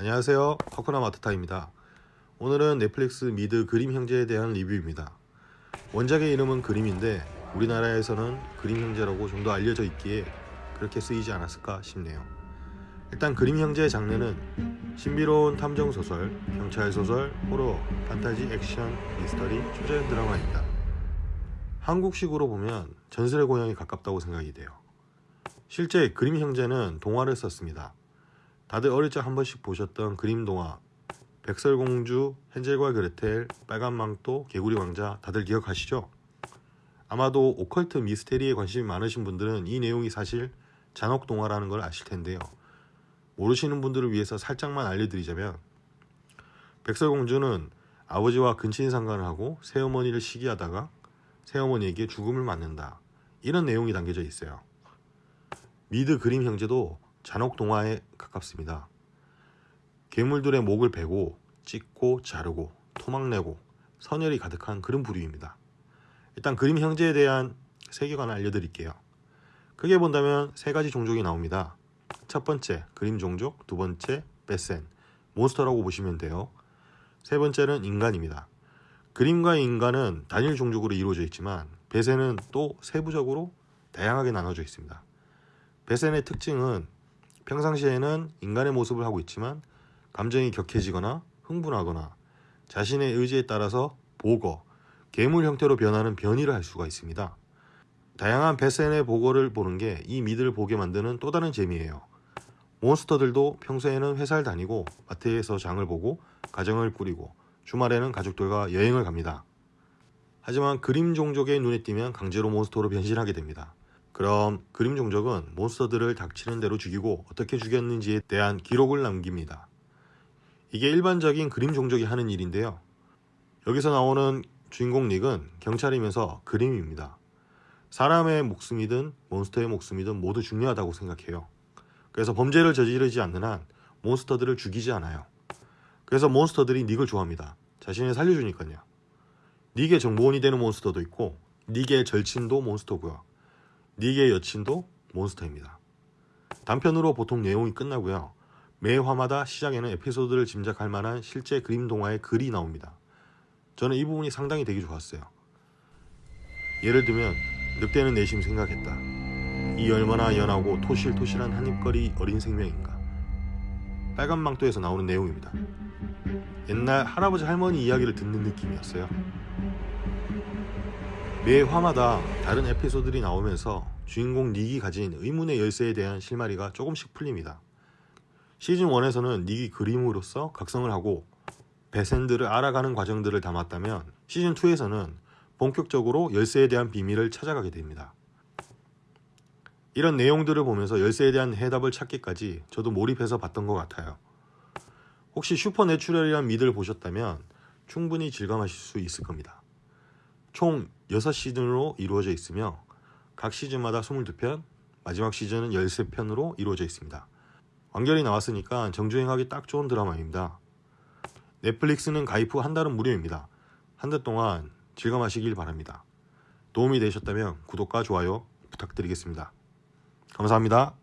안녕하세요. 파쿠나 마트타입니다. 오늘은 넷플릭스 미드 그림 형제에 대한 리뷰입니다. 원작의 이름은 그림인데 우리나라에서는 그림 형제라고 좀 더 알려져 있기에 그렇게 쓰이지 않았을까 싶네요. 일단 그림 형제의 장르는 신비로운 탐정 소설, 경찰 소설, 호러, 판타지, 액션, 미스터리, 초자연 드라마입니다. 한국식으로 보면 전설의 고향에 가깝다고 생각이 돼요. 실제 그림 형제는 동화를 썼습니다 다들 어릴 적 한 번씩 보셨던 그림 동화 백설공주, 헨젤과 그레텔, 빨간 망토, 개구리 왕자 다들 기억하시죠? 아마도 오컬트 미스테리에 관심이 많으신 분들은 이 내용이 사실 잔혹 동화라는 걸 아실 텐데요. 모르시는 분들을 위해서 살짝만 알려드리자면 백설공주는 아버지와 근친 상간을 하고 새어머니를 시기하다가 새어머니에게 죽음을 맞는다. 이런 내용이 담겨져 있어요. 미드 그림 형제도 잔혹 동화에 가깝습니다. 괴물들의 목을 베고 찢고 자르고 토막내고 선열이 가득한 그런 부류입니다. 일단 그림 형제에 대한 세계관을 알려드릴게요. 크게 본다면 세 가지 종족이 나옵니다. 첫 번째 그림 종족, 두 번째 베센, 몬스터라고 보시면 돼요. 세 번째는 인간입니다. 그림과 인간은 단일 종족으로 이루어져 있지만 베센은 또 세부적으로 다양하게 나눠져 있습니다. 베센의 특징은 평상시에는 인간의 모습을 하고 있지만 감정이 격해지거나 흥분하거나 자신의 의지에 따라서 보거, 괴물 형태로 변하는 변이를 할 수가 있습니다. 다양한 베센의 보거를 보는 게 이 미드를 보게 만드는 또 다른 재미예요. 몬스터들도 평소에는 회사를 다니고 마트에서 장을 보고 가정을 꾸리고 주말에는 가족들과 여행을 갑니다. 하지만 그림 종족의 눈에 띄면 강제로 몬스터로 변신하게 됩니다. 그럼 그림 종족은 몬스터들을 닥치는 대로 죽이고 어떻게 죽였는지에 대한 기록을 남깁니다. 이게 일반적인 그림 종족이 하는 일인데요. 여기서 나오는 주인공 닉은 경찰이면서 그림입니다. 사람의 목숨이든 몬스터의 목숨이든 모두 중요하다고 생각해요. 그래서 범죄를 저지르지 않는 한 몬스터들을 죽이지 않아요. 그래서 몬스터들이 닉을 좋아합니다. 자신을 살려주니까요. 닉의 정보원이 되는 몬스터도 있고 닉의 절친도 몬스터고요. 닉의 여친도 몬스터입니다. 단편으로 보통 내용이 끝나고요. 매 화마다 시작에는 에피소드를 짐작할 만한 실제 그림 동화의 글이 나옵니다. 저는 이 부분이 상당히 되게 좋았어요. 예를 들면 늑대는 내심 생각했다. 이 얼마나 연하고 토실토실한 한입거리 어린 생명인가. 빨간 망토에서 나오는 내용입니다. 옛날 할아버지 할머니 이야기를 듣는 느낌이었어요. 매 화마다 다른 에피소드들이 나오면서 주인공 닉이 가진 의문의 열쇠에 대한 실마리가 조금씩 풀립니다. 시즌 1에서는 닉이 그림으로서 각성을 하고 Wesen들을 알아가는 과정들을 담았다면 시즌 2에서는 본격적으로 열쇠에 대한 비밀을 찾아가게 됩니다. 이런 내용들을 보면서 열쇠에 대한 해답을 찾기까지 저도 몰입해서 봤던 것 같아요. 혹시 슈퍼내추럴이란 미드를 보셨다면 충분히 즐감하실 수 있을 겁니다. 총 6시즌으로 이루어져 있으며 각 시즌마다 22편, 마지막 시즌은 13편으로 이루어져 있습니다. 완결이 나왔으니까 정주행하기 딱 좋은 드라마입니다. 넷플릭스는 가입 후 한 달은 무료입니다. 한 달 동안 즐감하시길 바랍니다. 도움이 되셨다면 구독과 좋아요 부탁드리겠습니다. 감사합니다.